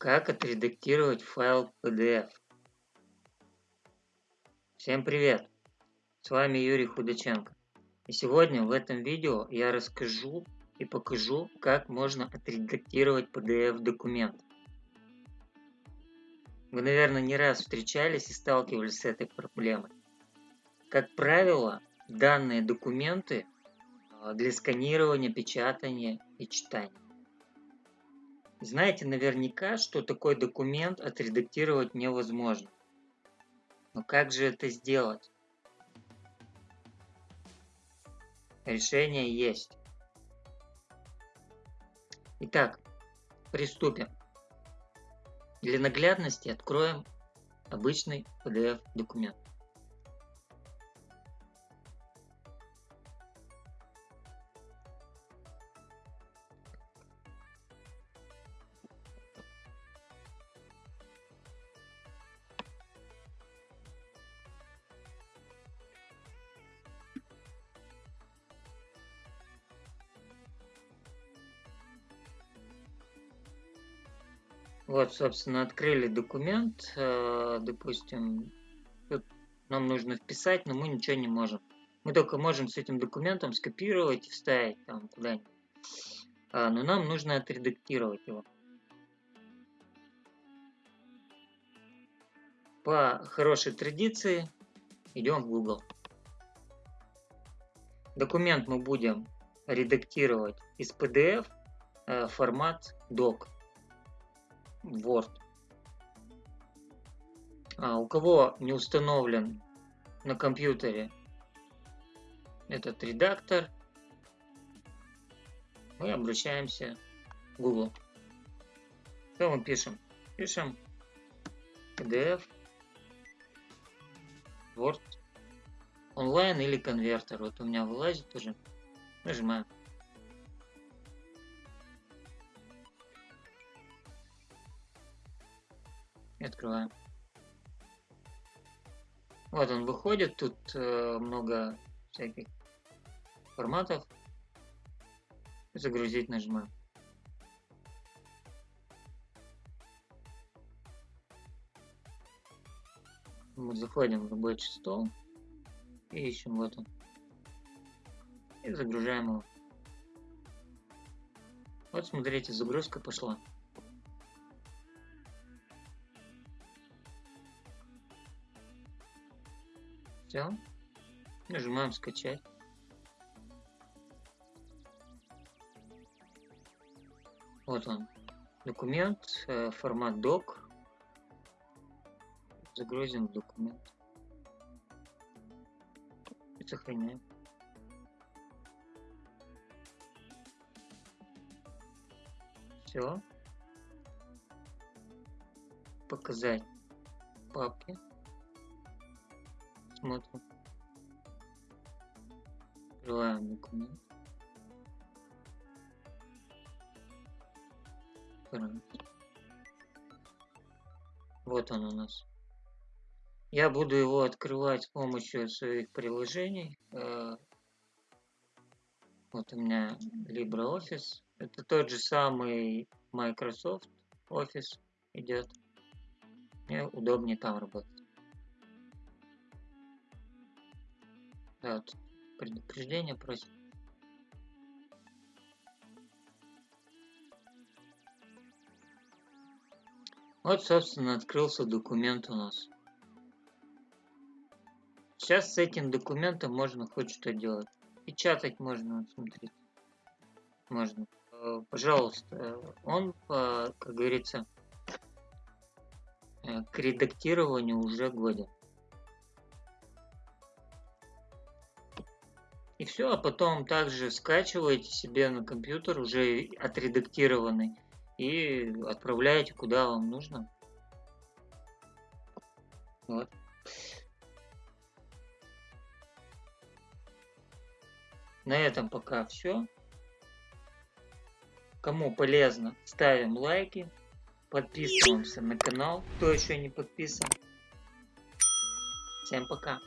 Как отредактировать файл PDF? Всем привет! С вами Юрий Худаченко. И сегодня в этом видео я расскажу и покажу, как можно отредактировать PDF документ. Вы, наверное, не раз встречались и сталкивались с этой проблемой. Как правило, данные документы а, для сканирования, печатания и читания. Знаете наверняка, что такой документ отредактировать невозможно. Но как же это сделать? Решение есть. Итак, приступим. Для наглядности откроем обычный PDF Вот, собственно, открыли документ, э, допустим, тут нам нужно вписать, но мы ничего не можем. Мы только можем с этим документом скопировать и вставить там куда-нибудь. А, но нам нужно отредактировать его. По хорошей традиции идем в Google. Документ мы будем редактировать из PDF э, формат doc. Word. А у кого не установлен на компьютере этот редактор, мы обращаемся в Google. Что мы пишем? Пишем PDF, Word, онлайн или конвертер. Вот у меня вылазит уже. Нажимаем. И открываем. Вот он выходит, тут э, много всяких форматов. Загрузить нажимаем. Мы заходим в рабочий стол и ищем вот он. И загружаем его. Вот смотрите, загрузка пошла. Все. Нажимаем скачать. Вот он. Документ, э, формат doc. Загрузим документ. И сохраняем. Все. Показать папки. Смотрим. Открываем документ. Вот он у нас. Я буду его открывать с помощью своих приложений. Э, вот у меня LibreOffice. Это тот же самый Microsoft Office идет. Мне удобнее там работать. Да, вот предупреждение просит. Вот, собственно, открылся документ у нас. Сейчас с этим документом можно хоть что делать. Печатать можно, смотрите. Можно. Э, пожалуйста, он, как говорится, э, к редактированию уже годен. И все, а потом также скачиваете себе на компьютер уже отредактированный и отправляете куда вам нужно. Вот. На этом пока все. Кому полезно, ставим лайки, подписываемся на канал, кто еще не подписан. Всем пока.